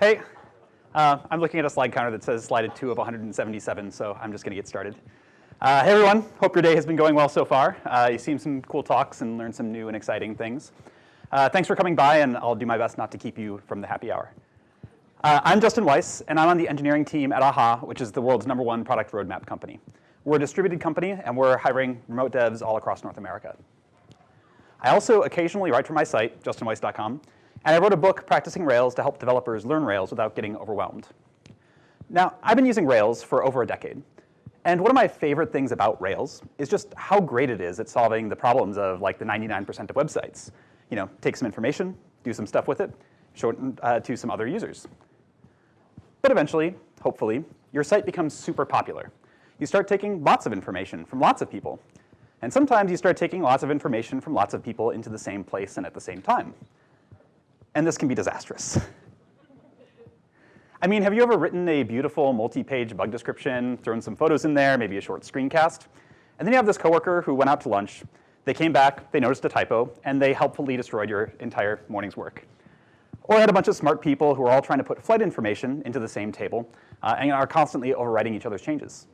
Hey, uh, I'm looking at a slide counter that says slide 2 of 177, so I'm just going to get started. Uh, hey everyone, hope your day has been going well so far. Uh, you've seen some cool talks and learned some new and exciting things. Uh, thanks for coming by, and I'll do my best not to keep you from the happy hour. Uh, I'm Justin Weiss, and I'm on the engineering team at AHA, which is the world's number one product roadmap company. We're a distributed company, and we're hiring remote devs all across North America. I also occasionally write for my site, justinweiss.com, and I wrote a book, Practicing Rails, to help developers learn Rails without getting overwhelmed. Now, I've been using Rails for over a decade. And one of my favorite things about Rails is just how great it is at solving the problems of like the 99% of websites. You know, take some information, do some stuff with it, show it uh, to some other users. But eventually, hopefully, your site becomes super popular. You start taking lots of information from lots of people. And sometimes you start taking lots of information from lots of people into the same place and at the same time and this can be disastrous. I mean, have you ever written a beautiful multi-page bug description, thrown some photos in there, maybe a short screencast, and then you have this coworker who went out to lunch, they came back, they noticed a typo, and they helpfully destroyed your entire morning's work. Or had a bunch of smart people who are all trying to put flight information into the same table uh, and are constantly overwriting each other's changes.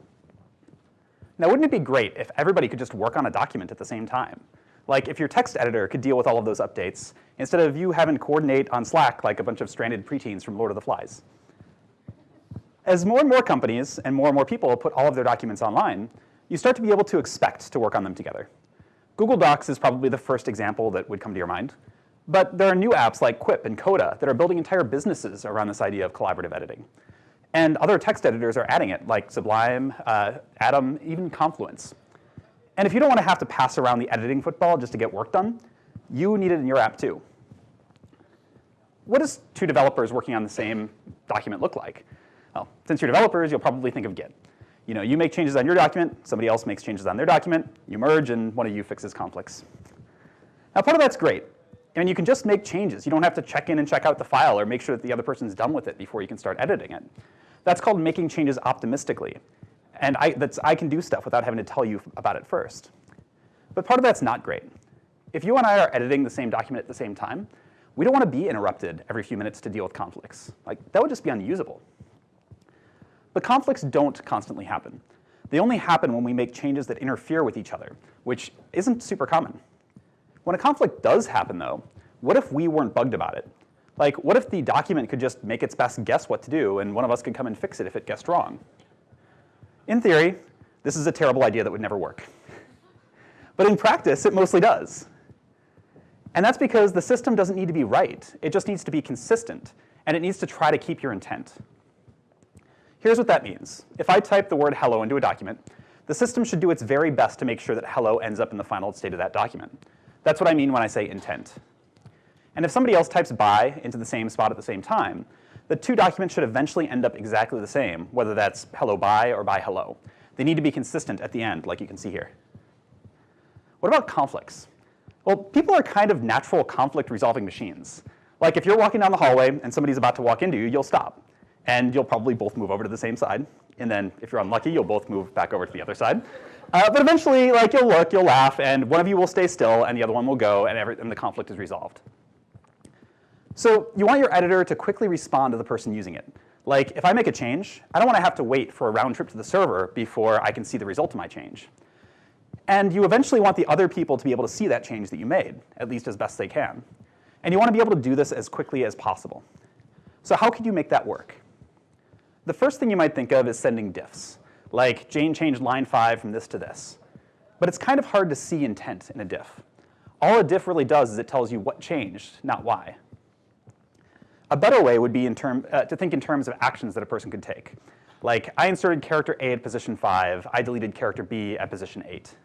Now, wouldn't it be great if everybody could just work on a document at the same time? Like if your text editor could deal with all of those updates, instead of you having to coordinate on Slack like a bunch of stranded preteens from Lord of the Flies. As more and more companies and more and more people put all of their documents online, you start to be able to expect to work on them together. Google Docs is probably the first example that would come to your mind. But there are new apps like Quip and Coda that are building entire businesses around this idea of collaborative editing. And other text editors are adding it, like Sublime, uh, Atom, even Confluence. And if you don't want to have to pass around the editing football just to get work done, you need it in your app too. What does two developers working on the same document look like? Well, since you're developers, you'll probably think of Git. You know, you make changes on your document, somebody else makes changes on their document, you merge, and one of you fixes conflicts. Now, part of that's great. I mean, you can just make changes. You don't have to check in and check out the file or make sure that the other person's done with it before you can start editing it. That's called making changes optimistically. And I, that's, I can do stuff without having to tell you about it first. But part of that's not great. If you and I are editing the same document at the same time, we don't want to be interrupted every few minutes to deal with conflicts. Like, that would just be unusable. But conflicts don't constantly happen. They only happen when we make changes that interfere with each other, which isn't super common. When a conflict does happen, though, what if we weren't bugged about it? Like, what if the document could just make its best guess what to do, and one of us could come and fix it if it guessed wrong? In theory, this is a terrible idea that would never work. But in practice, it mostly does. And that's because the system doesn't need to be right. It just needs to be consistent, and it needs to try to keep your intent. Here's what that means. If I type the word hello into a document, the system should do its very best to make sure that hello ends up in the final state of that document. That's what I mean when I say intent. And if somebody else types bye into the same spot at the same time, the two documents should eventually end up exactly the same, whether that's hello bye or bye hello. They need to be consistent at the end, like you can see here. What about conflicts? Well, people are kind of natural conflict resolving machines. Like if you're walking down the hallway and somebody's about to walk into you, you'll stop. And you'll probably both move over to the same side. And then if you're unlucky, you'll both move back over to the other side. Uh, but eventually, like you'll look, you'll laugh, and one of you will stay still, and the other one will go, and, every, and the conflict is resolved. So you want your editor to quickly respond to the person using it. Like if I make a change, I don't want to have to wait for a round trip to the server before I can see the result of my change. And you eventually want the other people to be able to see that change that you made, at least as best they can. And you want to be able to do this as quickly as possible. So how could you make that work? The first thing you might think of is sending diffs, like Jane changed line 5 from this to this. But it's kind of hard to see intent in a diff. All a diff really does is it tells you what changed, not why. A better way would be term, uh, to think in terms of actions that a person could take. Like, I inserted character A at position 5, I deleted character B at position 8.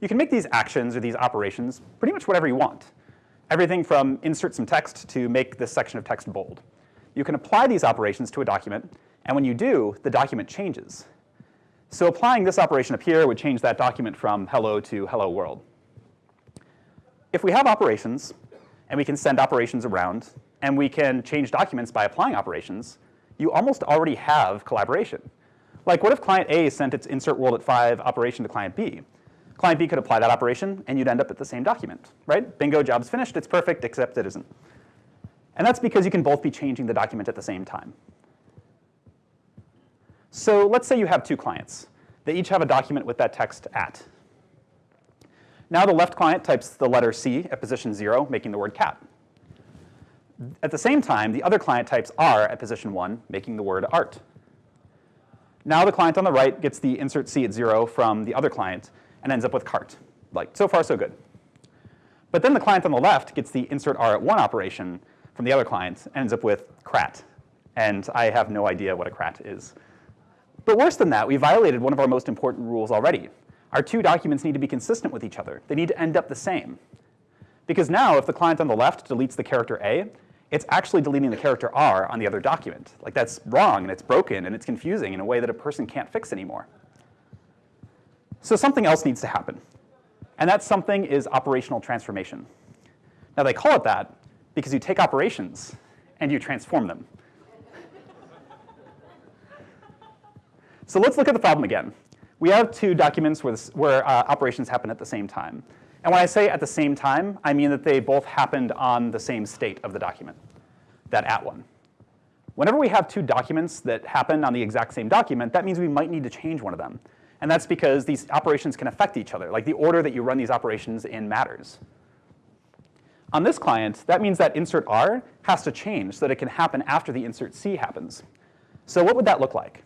You can make these actions or these operations pretty much whatever you want. Everything from insert some text to make this section of text bold. You can apply these operations to a document, and when you do, the document changes. So applying this operation up here would change that document from hello to hello world. If we have operations, and we can send operations around, and we can change documents by applying operations, you almost already have collaboration. Like what if client A sent its insert world at 5 operation to client B? Client B could apply that operation and you'd end up at the same document, right? Bingo, job's finished, it's perfect, except it isn't. And that's because you can both be changing the document at the same time. So let's say you have two clients. They each have a document with that text at. Now the left client types the letter C at position 0, making the word cat. At the same time, the other client types R at position 1, making the word art. Now the client on the right gets the insert C at 0 from the other client and ends up with cart. Like, so far so good. But then the client on the left gets the insert R at 1 operation from the other client and ends up with crat. And I have no idea what a crat is. But worse than that, we violated one of our most important rules already. Our two documents need to be consistent with each other. They need to end up the same. Because now, if the client on the left deletes the character A, it's actually deleting the character R on the other document. Like that's wrong and it's broken and it's confusing in a way that a person can't fix anymore. So something else needs to happen. And that something is operational transformation. Now they call it that because you take operations and you transform them. so let's look at the problem again. We have two documents where, this, where uh, operations happen at the same time. And when I say at the same time, I mean that they both happened on the same state of the document, that at one. Whenever we have two documents that happen on the exact same document, that means we might need to change one of them. And that's because these operations can affect each other. Like the order that you run these operations in matters. On this client, that means that insert R has to change so that it can happen after the insert C happens. So what would that look like?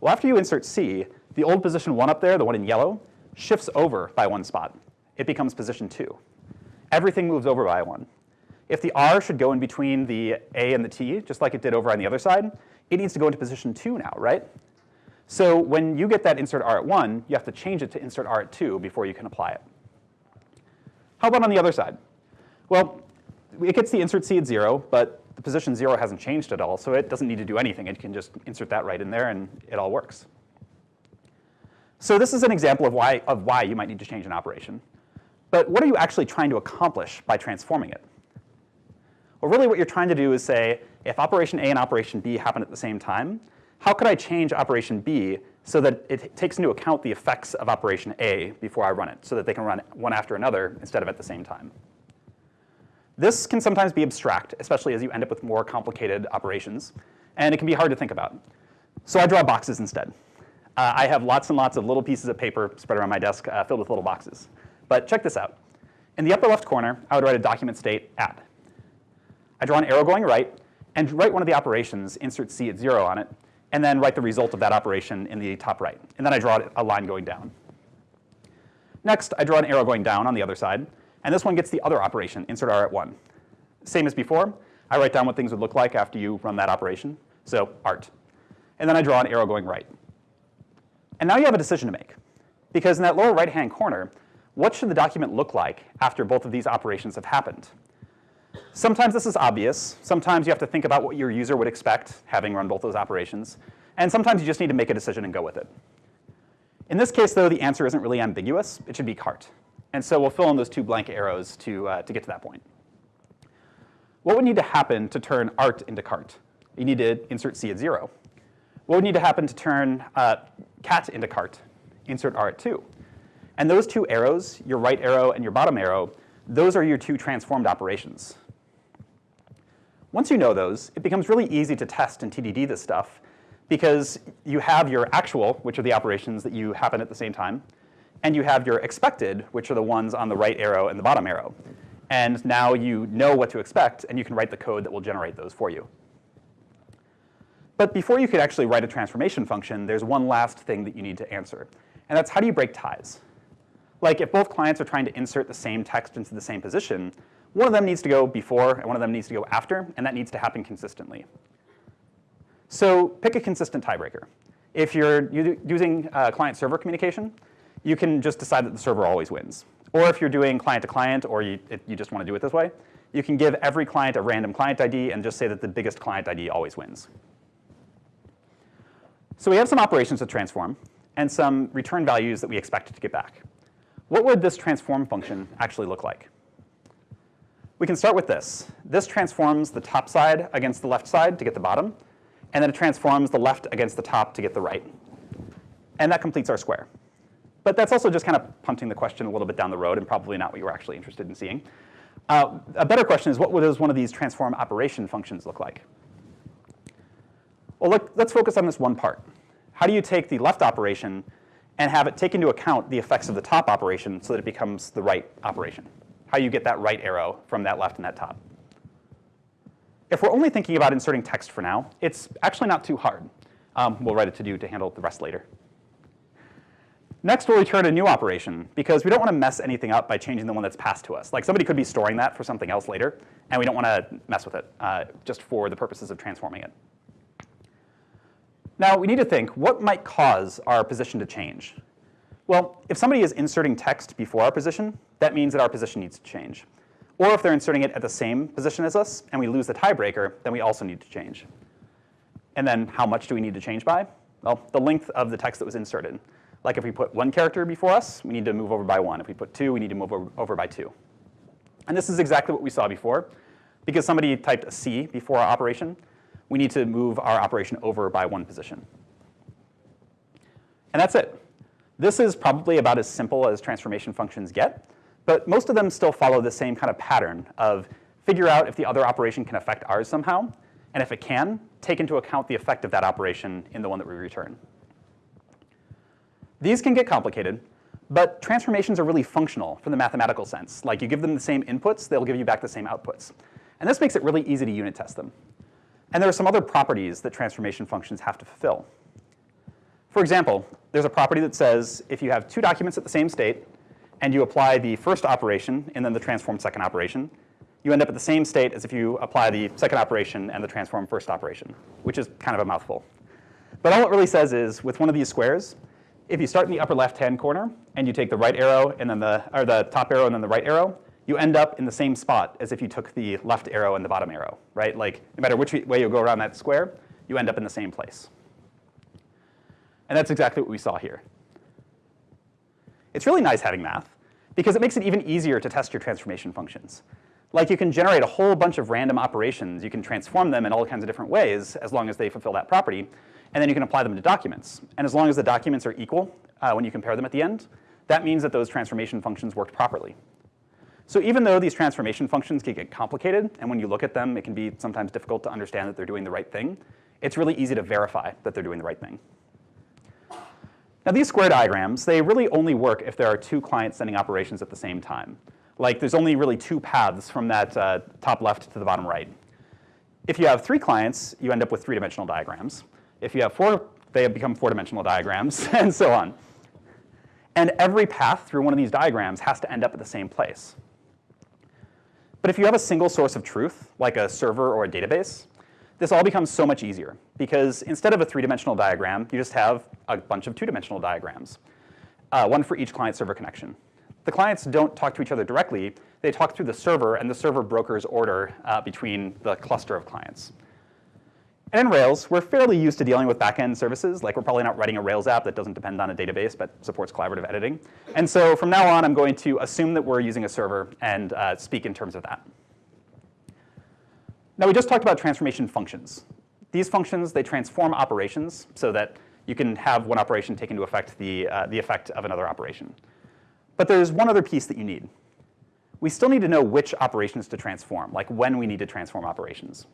Well, after you insert C, the old position 1 up there, the one in yellow, shifts over by one spot. It becomes position 2. Everything moves over by one. If the R should go in between the A and the T, just like it did over on the other side, it needs to go into position 2 now, right? So when you get that insert R at 1, you have to change it to insert R at 2 before you can apply it. How about on the other side? Well, it gets the insert C at 0, but the position 0 hasn't changed at all, so it doesn't need to do anything. It can just insert that right in there and it all works. So this is an example of why, of why you might need to change an operation. But what are you actually trying to accomplish by transforming it? Well, really what you're trying to do is say, if operation A and operation B happen at the same time, how could I change operation B so that it takes into account the effects of operation A before I run it, so that they can run one after another instead of at the same time? This can sometimes be abstract, especially as you end up with more complicated operations, and it can be hard to think about. So I draw boxes instead. Uh, I have lots and lots of little pieces of paper spread around my desk uh, filled with little boxes. But check this out. In the upper left corner, I would write a document state at. I draw an arrow going right, and write one of the operations, insert C at 0 on it, and then write the result of that operation in the top right. And then I draw a line going down. Next, I draw an arrow going down on the other side, and this one gets the other operation, insert R at 1. Same as before, I write down what things would look like after you run that operation, so art. And then I draw an arrow going right. And now you have a decision to make. Because in that lower right-hand corner, what should the document look like after both of these operations have happened? Sometimes this is obvious. Sometimes you have to think about what your user would expect, having run both those operations. And sometimes you just need to make a decision and go with it. In this case, though, the answer isn't really ambiguous. It should be cart. And so we'll fill in those two blank arrows to, uh, to get to that point. What would need to happen to turn art into cart? You need to insert C at 0. What would need to happen to turn uh, cat into cart? Insert R at 2. And those two arrows, your right arrow and your bottom arrow, those are your two transformed operations. Once you know those, it becomes really easy to test and TDD this stuff because you have your actual, which are the operations that you happen at the same time, and you have your expected, which are the ones on the right arrow and the bottom arrow. And now you know what to expect, and you can write the code that will generate those for you. But before you could actually write a transformation function, there's one last thing that you need to answer, and that's how do you break ties? Like if both clients are trying to insert the same text into the same position, one of them needs to go before and one of them needs to go after, and that needs to happen consistently. So pick a consistent tiebreaker. If you're using uh, client-server communication, you can just decide that the server always wins. Or if you're doing client-to-client, -client, or you, it, you just want to do it this way, you can give every client a random client ID and just say that the biggest client ID always wins. So we have some operations to transform and some return values that we expect to get back what would this transform function actually look like? We can start with this. This transforms the top side against the left side to get the bottom, and then it transforms the left against the top to get the right. And that completes our square. But that's also just kind of punting the question a little bit down the road and probably not what you were actually interested in seeing. Uh, a better question is what does one of these transform operation functions look like? Well, look, let's focus on this one part. How do you take the left operation and have it take into account the effects of the top operation so that it becomes the right operation? How you get that right arrow from that left and that top? If we're only thinking about inserting text for now, it's actually not too hard. Um, we'll write a to-do to handle the rest later. Next, we'll return a new operation because we don't want to mess anything up by changing the one that's passed to us. Like somebody could be storing that for something else later, and we don't want to mess with it uh, just for the purposes of transforming it. Now, we need to think, what might cause our position to change? Well, if somebody is inserting text before our position, that means that our position needs to change. Or if they're inserting it at the same position as us and we lose the tiebreaker, then we also need to change. And then how much do we need to change by? Well, the length of the text that was inserted. Like if we put one character before us, we need to move over by one. If we put two, we need to move over, by two. And this is exactly what we saw before. Because somebody typed a C before our operation, we need to move our operation over by one position. And that's it. This is probably about as simple as transformation functions get, but most of them still follow the same kind of pattern of figure out if the other operation can affect ours somehow, and if it can, take into account the effect of that operation in the one that we return. These can get complicated, but transformations are really functional from the mathematical sense. Like you give them the same inputs, they'll give you back the same outputs. And this makes it really easy to unit test them. And there are some other properties that transformation functions have to fulfill. For example, there's a property that says if you have two documents at the same state, and you apply the first operation and then the transform second operation, you end up at the same state as if you apply the second operation and the transform first operation, which is kind of a mouthful. But all it really says is with one of these squares, if you start in the upper left-hand corner and you take the right arrow and then the, or the top arrow and then the right arrow, you end up in the same spot as if you took the left arrow and the bottom arrow, right? Like no matter which way you go around that square, you end up in the same place. And that's exactly what we saw here. It's really nice having math because it makes it even easier to test your transformation functions. Like you can generate a whole bunch of random operations. You can transform them in all kinds of different ways as long as they fulfill that property and then you can apply them to documents. And as long as the documents are equal uh, when you compare them at the end, that means that those transformation functions worked properly. So even though these transformation functions can get complicated, and when you look at them, it can be sometimes difficult to understand that they're doing the right thing, it's really easy to verify that they're doing the right thing. Now these square diagrams, they really only work if there are two clients sending operations at the same time. Like there's only really two paths from that uh, top left to the bottom right. If you have three clients, you end up with three-dimensional diagrams. If you have four, they become four-dimensional diagrams, and so on. And every path through one of these diagrams has to end up at the same place. But if you have a single source of truth, like a server or a database, this all becomes so much easier because instead of a three-dimensional diagram, you just have a bunch of two-dimensional diagrams, uh, one for each client-server connection. The clients don't talk to each other directly. They talk through the server, and the server brokers order uh, between the cluster of clients. And in Rails, we're fairly used to dealing with backend services. Like we're probably not writing a Rails app that doesn't depend on a database but supports collaborative editing. And so from now on, I'm going to assume that we're using a server and uh, speak in terms of that. Now we just talked about transformation functions. These functions, they transform operations so that you can have one operation take into effect the, uh, the effect of another operation. But there's one other piece that you need. We still need to know which operations to transform, like when we need to transform operations.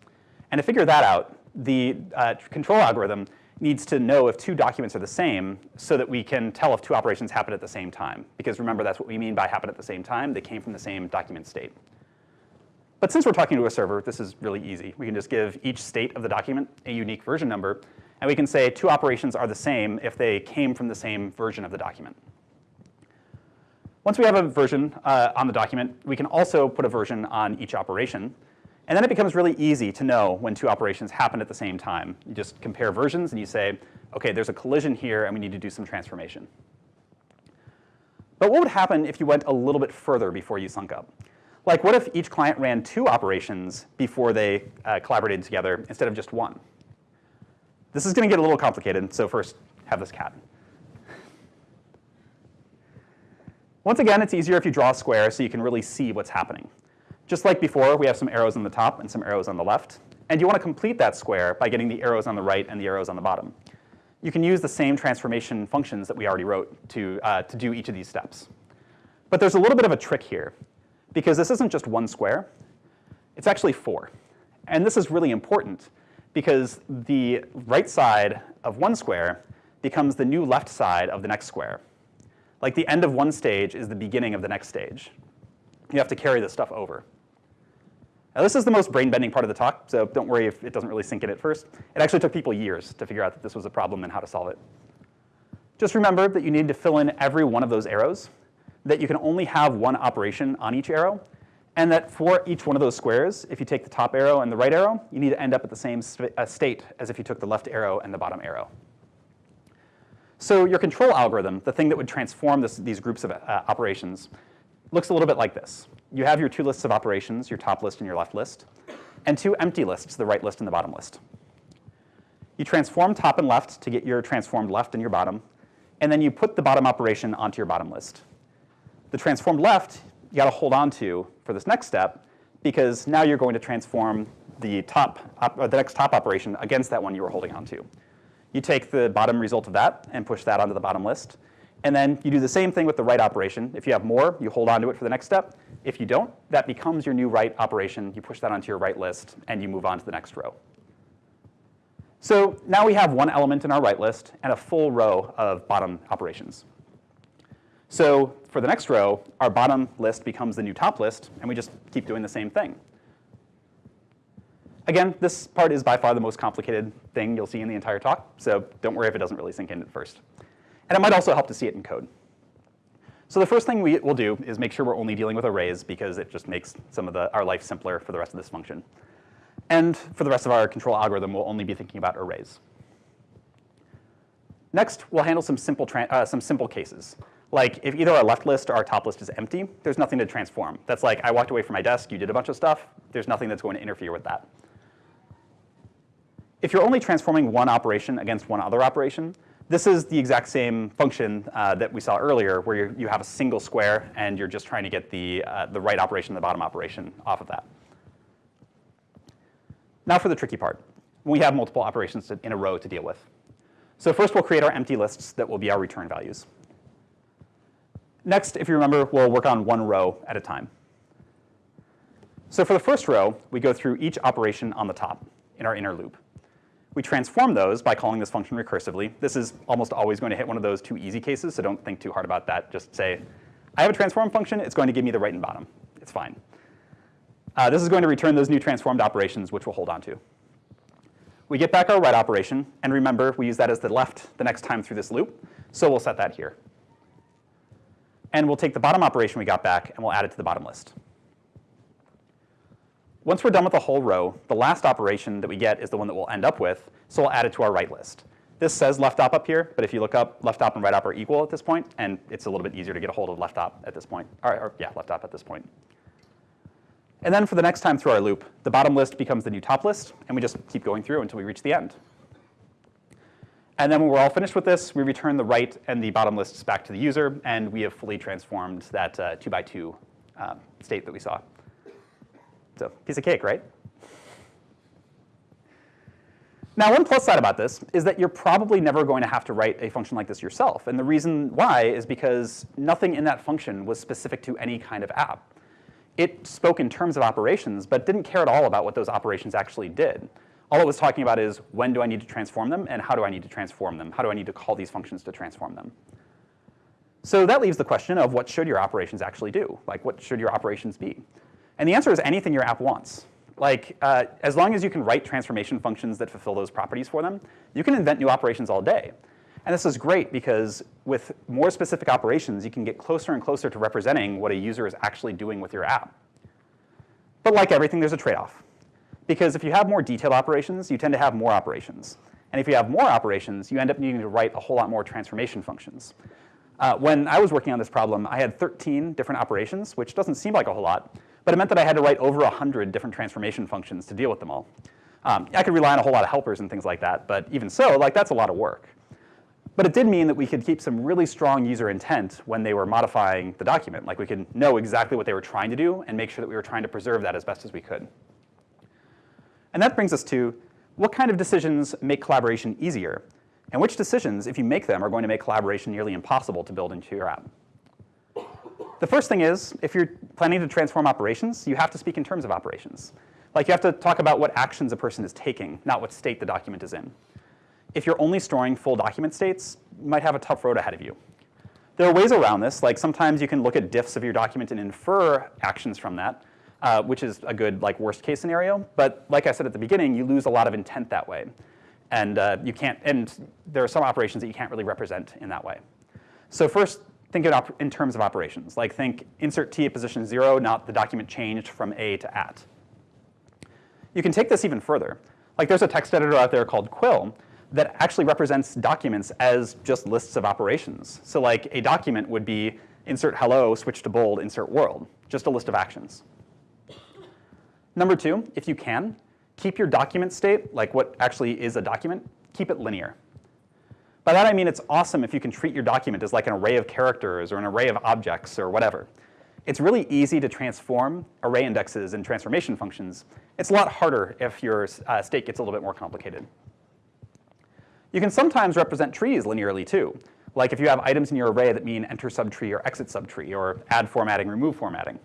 And to figure that out, the uh, control algorithm needs to know if two documents are the same so that we can tell if two operations happen at the same time. Because remember, that's what we mean by happen at the same time. They came from the same document state. But since we're talking to a server, this is really easy. We can just give each state of the document a unique version number, and we can say two operations are the same if they came from the same version of the document. Once we have a version uh, on the document, we can also put a version on each operation. And then it becomes really easy to know when two operations happen at the same time. You just compare versions and you say, okay, there's a collision here and we need to do some transformation. But what would happen if you went a little bit further before you sunk up? Like what if each client ran two operations before they uh, collaborated together instead of just one? This is going to get a little complicated, so first have this cat. Once again, it's easier if you draw a square so you can really see what's happening. Just like before, we have some arrows on the top and some arrows on the left. And you want to complete that square by getting the arrows on the right and the arrows on the bottom. You can use the same transformation functions that we already wrote to, uh, to do each of these steps. But there's a little bit of a trick here. because this isn't just one square, it's actually four. And this is really important because the right side of one square becomes the new left side of the next square. Like the end of one stage is the beginning of the next stage. You have to carry this stuff over. Now this is the most brain-bending part of the talk, so don't worry if it doesn't really sink in at first. It actually took people years to figure out that this was a problem and how to solve it. Just remember that you need to fill in every one of those arrows, that you can only have one operation on each arrow, and that for each one of those squares, if you take the top arrow and the right arrow, you need to end up at the same uh, state as if you took the left arrow and the bottom arrow. So your control algorithm, the thing that would transform this, these groups of uh, operations, looks a little bit like this you have your two lists of operations, your top list and your left list, and two empty lists, the right list and the bottom list. You transform top and left to get your transformed left and your bottom, and then you put the bottom operation onto your bottom list. The transformed left, you gotta hold on to for this next step, because now you're going to transform the top, or the next top operation against that one you were holding on to. You take the bottom result of that and push that onto the bottom list, and then you do the same thing with the right operation. If you have more, you hold on to it for the next step. If you don't, that becomes your new right operation. You push that onto your right list, and you move on to the next row. So now we have one element in our right list and a full row of bottom operations. So for the next row, our bottom list becomes the new top list, and we just keep doing the same thing. Again, this part is by far the most complicated thing you'll see in the entire talk, so don't worry if it doesn't really sink in at first. And it might also help to see it in code. So the first thing we will do is make sure we're only dealing with arrays because it just makes some of the, our life simpler for the rest of this function. And for the rest of our control algorithm, we'll only be thinking about arrays. Next, we'll handle some simple, uh, some simple cases. Like if either our left list or our top list is empty, there's nothing to transform. That's like I walked away from my desk, you did a bunch of stuff, there's nothing that's going to interfere with that. If you're only transforming one operation against one other operation, this is the exact same function uh, that we saw earlier where you have a single square and you're just trying to get the, uh, the right operation and the bottom operation off of that. Now for the tricky part. We have multiple operations in a row to deal with. So first we'll create our empty lists that will be our return values. Next, if you remember, we'll work on one row at a time. So for the first row, we go through each operation on the top in our inner loop. We transform those by calling this function recursively. This is almost always going to hit one of those two easy cases, so don't think too hard about that. Just say, I have a transform function. It's going to give me the right and bottom. It's fine. Uh, this is going to return those new transformed operations, which we'll hold on to. We get back our right operation, and remember, we use that as the left the next time through this loop, so we'll set that here. And we'll take the bottom operation we got back, and we'll add it to the bottom list. Once we're done with the whole row, the last operation that we get is the one that we'll end up with, so we'll add it to our right list. This says left op up here, but if you look up, left op and right op are equal at this point, and it's a little bit easier to get a hold of left op at this point, or, or yeah, left op at this point. And then for the next time through our loop, the bottom list becomes the new top list, and we just keep going through until we reach the end. And then when we're all finished with this, we return the right and the bottom lists back to the user, and we have fully transformed that uh, two by two um, state that we saw. So piece of cake, right? Now, one plus side about this is that you're probably never going to have to write a function like this yourself. And the reason why is because nothing in that function was specific to any kind of app. It spoke in terms of operations, but didn't care at all about what those operations actually did. All it was talking about is when do I need to transform them and how do I need to transform them? How do I need to call these functions to transform them? So that leaves the question of what should your operations actually do? Like what should your operations be? And the answer is anything your app wants. Like, uh, as long as you can write transformation functions that fulfill those properties for them, you can invent new operations all day. And this is great because with more specific operations, you can get closer and closer to representing what a user is actually doing with your app. But like everything, there's a trade-off. Because if you have more detailed operations, you tend to have more operations. And if you have more operations, you end up needing to write a whole lot more transformation functions. Uh, when I was working on this problem, I had 13 different operations, which doesn't seem like a whole lot, but it meant that I had to write over 100 different transformation functions to deal with them all. Um, I could rely on a whole lot of helpers and things like that, but even so, like that's a lot of work. But it did mean that we could keep some really strong user intent when they were modifying the document. Like we could know exactly what they were trying to do and make sure that we were trying to preserve that as best as we could. And that brings us to what kind of decisions make collaboration easier? And which decisions, if you make them, are going to make collaboration nearly impossible to build into your app? The first thing is, if you're planning to transform operations, you have to speak in terms of operations. Like you have to talk about what actions a person is taking, not what state the document is in. If you're only storing full document states, you might have a tough road ahead of you. There are ways around this, like sometimes you can look at diffs of your document and infer actions from that, uh, which is a good like worst case scenario. But like I said at the beginning, you lose a lot of intent that way. And uh, you can't, and there are some operations that you can't really represent in that way. So first, think in, in terms of operations. Like think insert t at position zero, not the document changed from a to at. You can take this even further. Like there's a text editor out there called Quill that actually represents documents as just lists of operations. So like a document would be insert hello, switch to bold, insert world, just a list of actions. Number two, if you can, keep your document state, like what actually is a document, keep it linear. By that I mean it's awesome if you can treat your document as like an array of characters or an array of objects or whatever. It's really easy to transform array indexes and transformation functions. It's a lot harder if your uh, state gets a little bit more complicated. You can sometimes represent trees linearly too. Like if you have items in your array that mean enter subtree or exit subtree or add formatting, remove formatting.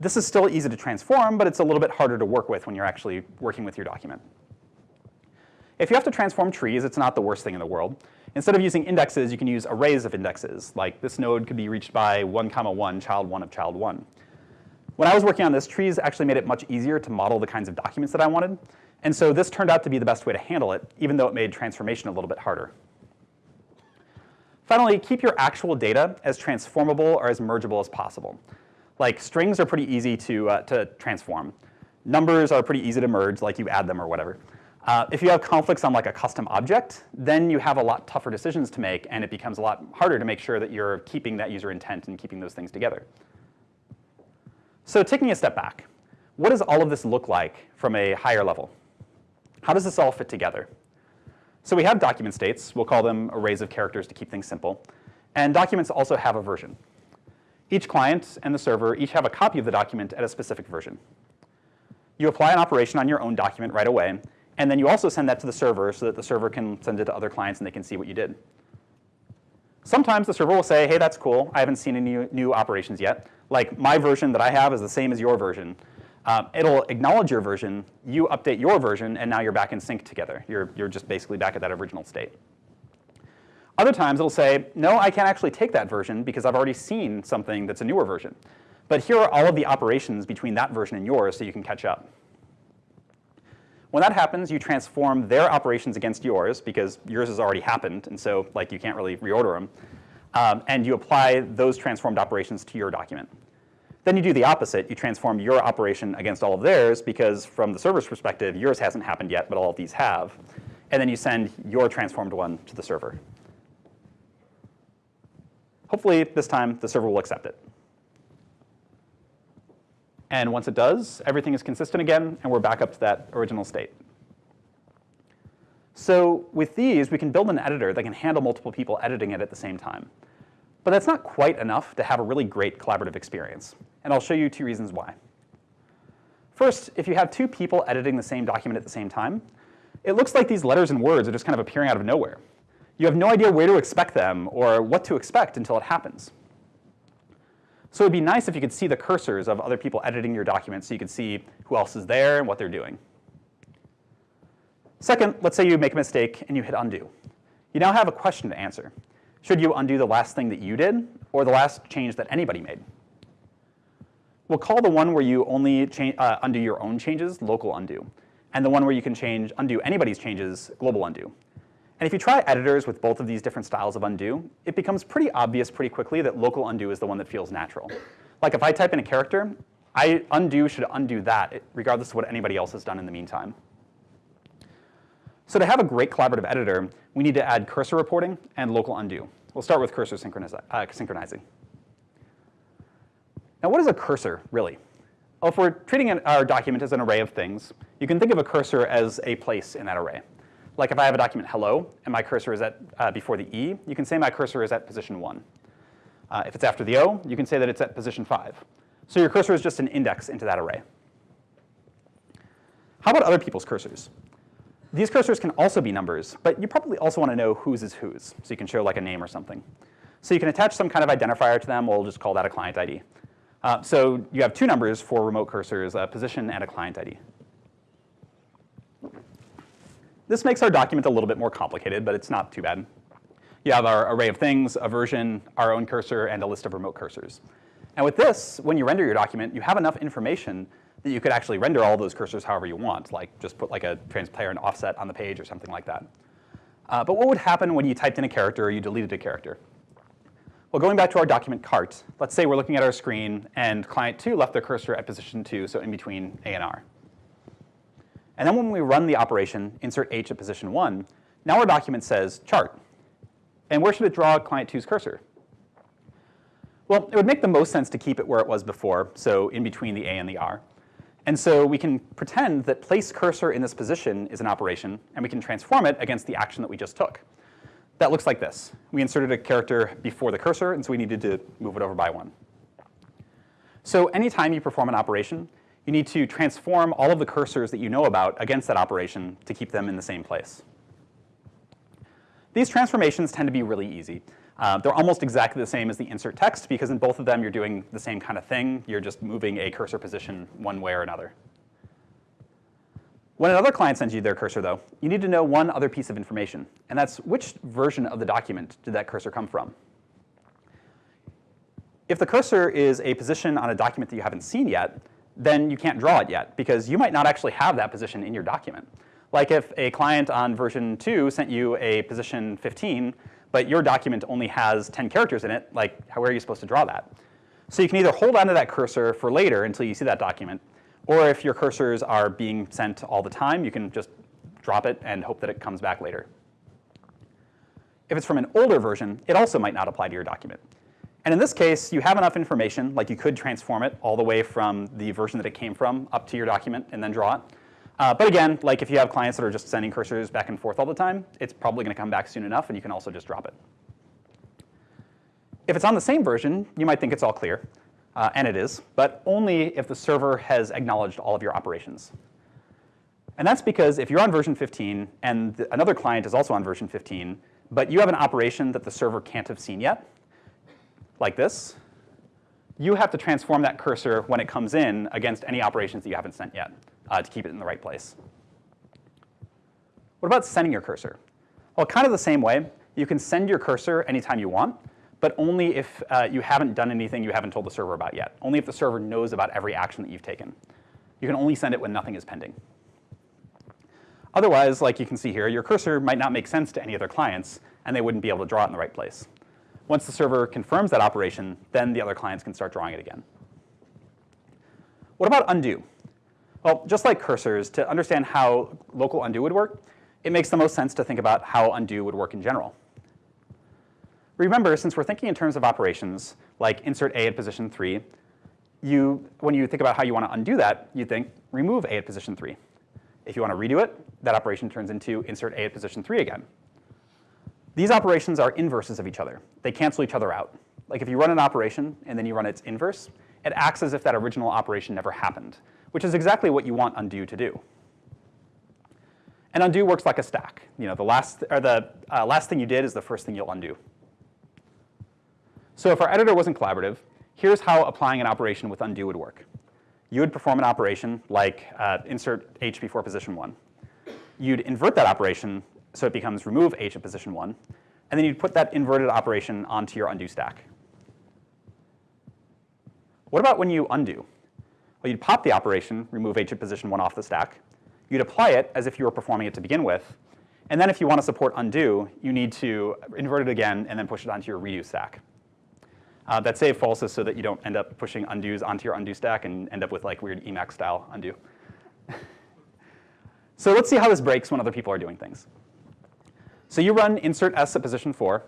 This is still easy to transform, but it's a little bit harder to work with when you're actually working with your document. If you have to transform trees, it's not the worst thing in the world. Instead of using indexes, you can use arrays of indexes. Like this node could be reached by 1 comma 1, child 1 of child 1. When I was working on this, trees actually made it much easier to model the kinds of documents that I wanted. And so this turned out to be the best way to handle it, even though it made transformation a little bit harder. Finally, keep your actual data as transformable or as mergeable as possible. Like strings are pretty easy to, uh, to transform. Numbers are pretty easy to merge, like you add them or whatever. Uh, if you have conflicts on like a custom object, then you have a lot tougher decisions to make and it becomes a lot harder to make sure that you're keeping that user intent and keeping those things together. So taking a step back, what does all of this look like from a higher level? How does this all fit together? So we have document states, we'll call them arrays of characters to keep things simple, and documents also have a version. Each client and the server each have a copy of the document at a specific version. You apply an operation on your own document right away, and then you also send that to the server so that the server can send it to other clients and they can see what you did. Sometimes the server will say, hey, that's cool. I haven't seen any new operations yet. Like my version that I have is the same as your version. Um, it'll acknowledge your version, you update your version, and now you're back in sync together. You're, you're just basically back at that original state. Other times it'll say, no, I can't actually take that version because I've already seen something that's a newer version. But here are all of the operations between that version and yours so you can catch up. When that happens, you transform their operations against yours because yours has already happened, and so like you can't really reorder them. Um, and you apply those transformed operations to your document. Then you do the opposite. You transform your operation against all of theirs because from the server's perspective, yours hasn't happened yet, but all of these have. And then you send your transformed one to the server. Hopefully this time the server will accept it. And once it does, everything is consistent again, and we're back up to that original state. So with these, we can build an editor that can handle multiple people editing it at the same time. But that's not quite enough to have a really great collaborative experience. And I'll show you two reasons why. First, if you have two people editing the same document at the same time, it looks like these letters and words are just kind of appearing out of nowhere. You have no idea where to expect them or what to expect until it happens. So it'd be nice if you could see the cursors of other people editing your document so you could see who else is there and what they're doing. Second, let's say you make a mistake and you hit undo. You now have a question to answer. Should you undo the last thing that you did or the last change that anybody made? We'll call the one where you only uh, undo your own changes local undo, and the one where you can change undo anybody's changes global undo. And if you try editors with both of these different styles of undo, it becomes pretty obvious pretty quickly that local undo is the one that feels natural. Like if I type in a character, I undo should undo that, regardless of what anybody else has done in the meantime. So to have a great collaborative editor, we need to add cursor reporting and local undo. We'll start with cursor uh, synchronizing. Now what is a cursor, really? Well, if we're treating our document as an array of things, you can think of a cursor as a place in that array. Like if I have a document hello and my cursor is at uh, before the E, you can say my cursor is at position one. Uh, if it's after the O, you can say that it's at position five. So your cursor is just an index into that array. How about other people's cursors? These cursors can also be numbers, but you probably also want to know whose is whose, so you can show like a name or something. So you can attach some kind of identifier to them. We'll just call that a client ID. Uh, so you have two numbers for remote cursors, a position and a client ID. This makes our document a little bit more complicated, but it's not too bad. You have our array of things, a version, our own cursor, and a list of remote cursors. And with this, when you render your document, you have enough information that you could actually render all those cursors however you want, like just put like a transparent offset on the page or something like that. Uh, but what would happen when you typed in a character or you deleted a character? Well, going back to our document cart, let's say we're looking at our screen and client 2 left their cursor at position 2, so in between A and R. And then when we run the operation, insert H at position 1, now our document says chart. And where should it draw client 2's cursor? Well, it would make the most sense to keep it where it was before, so in between the A and the R. And so we can pretend that place cursor in this position is an operation, and we can transform it against the action that we just took. That looks like this. We inserted a character before the cursor, and so we needed to move it over by one. So anytime you perform an operation, you need to transform all of the cursors that you know about against that operation to keep them in the same place. These transformations tend to be really easy. Uh, they're almost exactly the same as the insert text because in both of them you're doing the same kind of thing. You're just moving a cursor position one way or another. When another client sends you their cursor, though, you need to know one other piece of information, and that's which version of the document did that cursor come from? If the cursor is a position on a document that you haven't seen yet, then you can't draw it yet because you might not actually have that position in your document. Like if a client on version 2 sent you a position 15, but your document only has 10 characters in it, like how are you supposed to draw that? So you can either hold onto that cursor for later until you see that document, or if your cursors are being sent all the time, you can just drop it and hope that it comes back later. If it's from an older version, it also might not apply to your document. And in this case, you have enough information, like you could transform it all the way from the version that it came from up to your document and then draw it. Uh, but again, like if you have clients that are just sending cursors back and forth all the time, it's probably going to come back soon enough, and you can also just drop it. If it's on the same version, you might think it's all clear, uh, and it is, but only if the server has acknowledged all of your operations. And that's because if you're on version 15 and another client is also on version 15, but you have an operation that the server can't have seen yet, like this, you have to transform that cursor when it comes in against any operations that you haven't sent yet uh, to keep it in the right place. What about sending your cursor? Well, kind of the same way. You can send your cursor anytime you want, but only if uh, you haven't done anything you haven't told the server about yet. Only if the server knows about every action that you've taken. You can only send it when nothing is pending. Otherwise, like you can see here, your cursor might not make sense to any other clients, and they wouldn't be able to draw it in the right place. Once the server confirms that operation, then the other clients can start drawing it again. What about undo? Well, just like cursors, to understand how local undo would work, it makes the most sense to think about how undo would work in general. Remember, since we're thinking in terms of operations, like insert A at position 3, you, when you think about how you want to undo that, you think remove A at position 3. If you want to redo it, that operation turns into insert A at position 3 again. These operations are inverses of each other. They cancel each other out. Like if you run an operation and then you run its inverse, it acts as if that original operation never happened, which is exactly what you want undo to do. And undo works like a stack. You know, the last, or the uh, last thing you did is the first thing you'll undo. So if our editor wasn't collaborative, here's how applying an operation with undo would work. You would perform an operation like uh, insert h before position 1. You'd invert that operation so it becomes remove h at position 1. And then you'd put that inverted operation onto your undo stack. What about when you undo? Well, you'd pop the operation, remove h at position 1 off the stack. You'd apply it as if you were performing it to begin with. And then if you want to support undo, you need to invert it again and then push it onto your redo stack. Uh, that save false is so that you don't end up pushing undos onto your undo stack and end up with like weird Emacs style undo. so let's see how this breaks when other people are doing things. So you run insert s at position 4,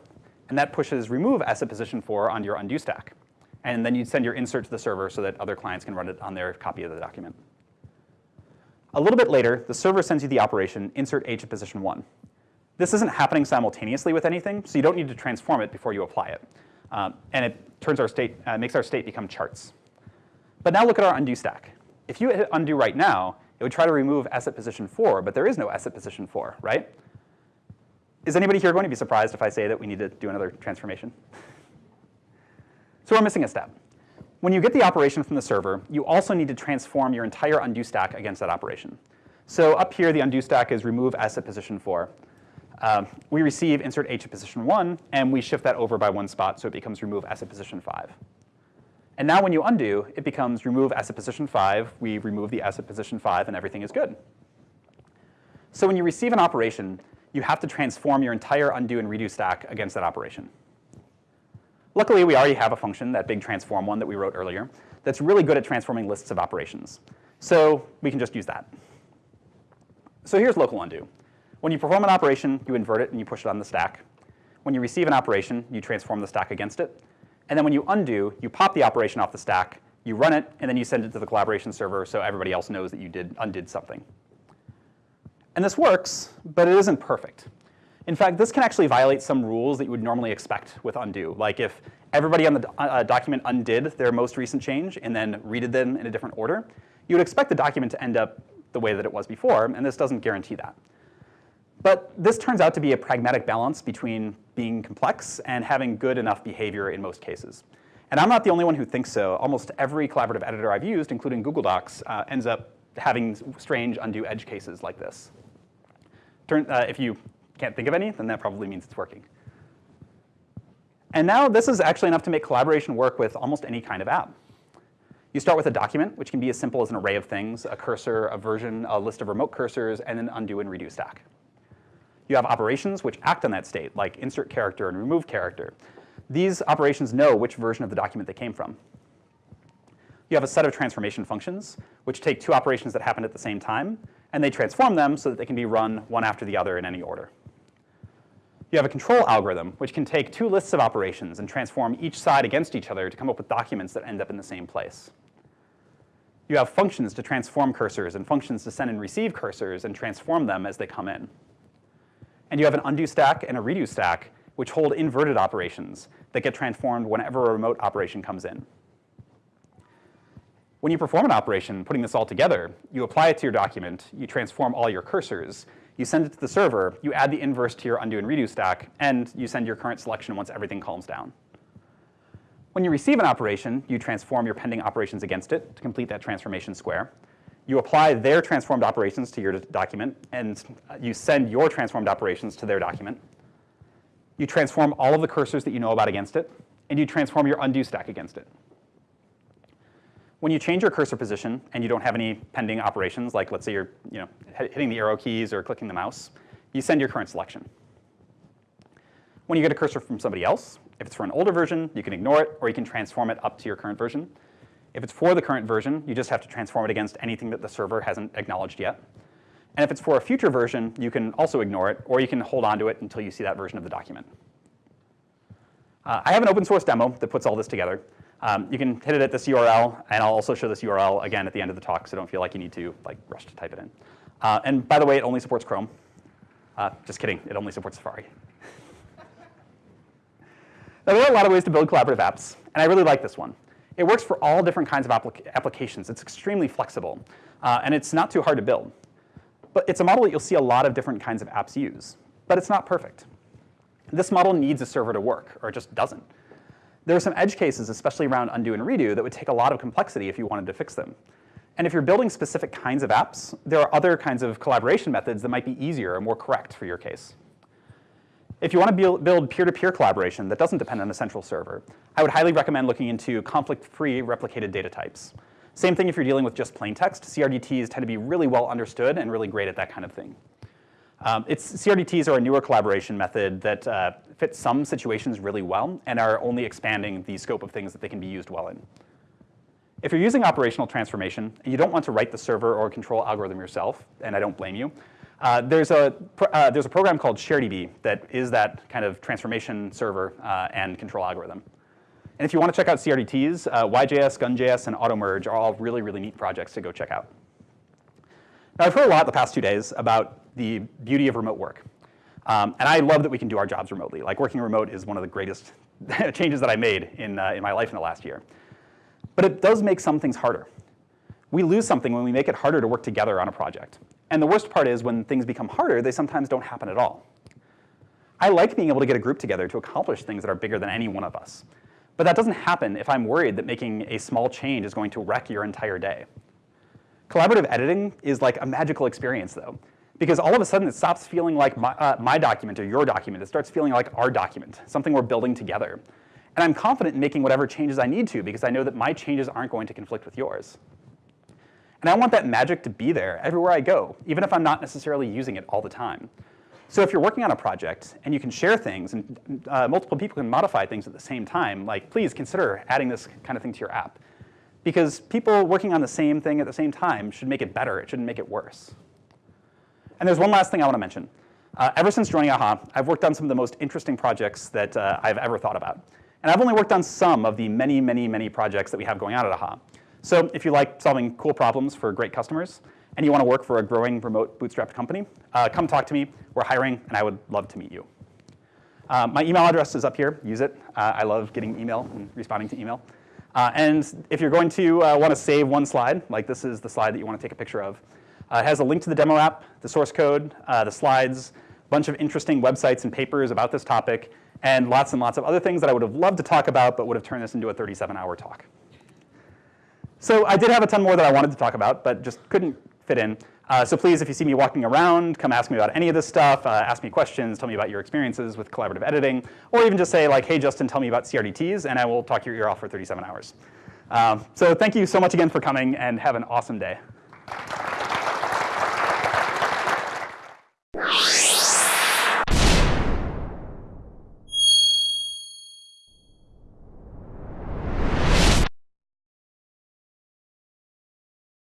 and that pushes remove s at position 4 onto your undo stack. And then you send your insert to the server so that other clients can run it on their copy of the document. A little bit later, the server sends you the operation insert h at position 1. This isn't happening simultaneously with anything, so you don't need to transform it before you apply it. Um, and it turns our state, uh, makes our state become charts. But now look at our undo stack. If you hit undo right now, it would try to remove s at position 4, but there is no s at position 4, right? Is anybody here going to be surprised if I say that we need to do another transformation? So we're missing a step. When you get the operation from the server, you also need to transform your entire undo stack against that operation. So up here, the undo stack is remove s at position 4. Um, we receive insert h at position 1, and we shift that over by one spot, so it becomes remove s at position 5. And now when you undo, it becomes remove s at position 5, we remove the s at position 5, and everything is good. So when you receive an operation, you have to transform your entire undo and redo stack against that operation. Luckily, we already have a function, that big transform one that we wrote earlier, that's really good at transforming lists of operations. So we can just use that. So here's local undo. When you perform an operation, you invert it and you push it on the stack. When you receive an operation, you transform the stack against it. And then when you undo, you pop the operation off the stack, you run it, and then you send it to the collaboration server so everybody else knows that you did undid something. And this works, but it isn't perfect. In fact, this can actually violate some rules that you would normally expect with undo. Like if everybody on the uh, document undid their most recent change and then redid them in a different order, you would expect the document to end up the way that it was before, and this doesn't guarantee that. But this turns out to be a pragmatic balance between being complex and having good enough behavior in most cases. And I'm not the only one who thinks so. Almost every collaborative editor I've used, including Google Docs, uh, ends up having strange undo edge cases like this. Turn, uh, if you can't think of any, then that probably means it's working. And now this is actually enough to make collaboration work with almost any kind of app. You start with a document, which can be as simple as an array of things, a cursor, a version, a list of remote cursors, and an undo and redo stack. You have operations which act on that state, like insert character and remove character. These operations know which version of the document they came from. You have a set of transformation functions, which take two operations that happened at the same time, and they transform them so that they can be run one after the other in any order. You have a control algorithm, which can take two lists of operations and transform each side against each other to come up with documents that end up in the same place. You have functions to transform cursors and functions to send and receive cursors and transform them as they come in. And you have an undo stack and a redo stack, which hold inverted operations that get transformed whenever a remote operation comes in. When you perform an operation, putting this all together, you apply it to your document, you transform all your cursors, you send it to the server, you add the inverse to your undo and redo stack, and you send your current selection once everything calms down. When you receive an operation, you transform your pending operations against it to complete that transformation square. You apply their transformed operations to your document, and uh, you send your transformed operations to their document. You transform all of the cursors that you know about against it, and you transform your undo stack against it. When you change your cursor position and you don't have any pending operations, like let's say you're you know, hitting the arrow keys or clicking the mouse, you send your current selection. When you get a cursor from somebody else, if it's for an older version, you can ignore it, or you can transform it up to your current version. If it's for the current version, you just have to transform it against anything that the server hasn't acknowledged yet. And if it's for a future version, you can also ignore it, or you can hold on to it until you see that version of the document. Uh, I have an open source demo that puts all this together. Um, you can hit it at this URL, and I'll also show this URL again at the end of the talk, so don't feel like you need to like rush to type it in. Uh, and by the way, it only supports Chrome. Uh, just kidding, it only supports Safari. now, there are a lot of ways to build collaborative apps, and I really like this one. It works for all different kinds of applic applications. It's extremely flexible, uh, and it's not too hard to build. But it's a model that you'll see a lot of different kinds of apps use. But it's not perfect. This model needs a server to work, or it just doesn't. There are some edge cases, especially around undo and redo, that would take a lot of complexity if you wanted to fix them. And if you're building specific kinds of apps, there are other kinds of collaboration methods that might be easier or more correct for your case. If you want to build peer-to-peer -peer collaboration that doesn't depend on a central server, I would highly recommend looking into conflict-free replicated data types. Same thing if you're dealing with just plain text. CRDTs tend to be really well understood and really great at that kind of thing. Um, CRDTs are a newer collaboration method that uh, fit some situations really well and are only expanding the scope of things that they can be used well in. If you're using operational transformation and you don't want to write the server or control algorithm yourself, and I don't blame you, uh, there's, a, uh, there's a program called ShareDB that is that kind of transformation server uh, and control algorithm. And if you want to check out CRDTs, uh, YJS, GunJS, and AutoMerge are all really, really neat projects to go check out. Now, I've heard a lot the past two days about the beauty of remote work. Um, and I love that we can do our jobs remotely. Like working remote is one of the greatest changes that I made in, uh, in my life in the last year. But it does make some things harder. We lose something when we make it harder to work together on a project. And the worst part is when things become harder, they sometimes don't happen at all. I like being able to get a group together to accomplish things that are bigger than any one of us. But that doesn't happen if I'm worried that making a small change is going to wreck your entire day. Collaborative editing is like a magical experience though, because all of a sudden it stops feeling like my, uh, my document or your document. It starts feeling like our document, something we're building together. And I'm confident in making whatever changes I need to because I know that my changes aren't going to conflict with yours. And I want that magic to be there everywhere I go, even if I'm not necessarily using it all the time. So if you're working on a project and you can share things and uh, multiple people can modify things at the same time, like please consider adding this kind of thing to your app. Because people working on the same thing at the same time should make it better, it shouldn't make it worse. And there's one last thing I want to mention. Uh, ever since joining AHA, I've worked on some of the most interesting projects that uh, I've ever thought about. And I've only worked on some of the many, many, many projects that we have going on at AHA. So if you like solving cool problems for great customers, and you want to work for a growing remote bootstrapped company, uh, come talk to me. We're hiring, and I would love to meet you. Uh, my email address is up here. Use it. Uh, I love getting email and responding to email. Uh, and if you're going to uh, want to save one slide, like this is the slide that you want to take a picture of, uh, it has a link to the demo app, the source code, the slides, a bunch of interesting websites and papers about this topic, and lots and lots of other things that I would have loved to talk about, but would have turned this into a 37-hour talk. So I did have a ton more that I wanted to talk about, but just couldn't fit in. Uh, so please, if you see me walking around, come ask me about any of this stuff, uh, ask me questions, tell me about your experiences with collaborative editing, or even just say like, hey, Justin, tell me about CRDTs, and I will talk your ear off for 37 hours. Um, so thank you so much again for coming, and have an awesome day you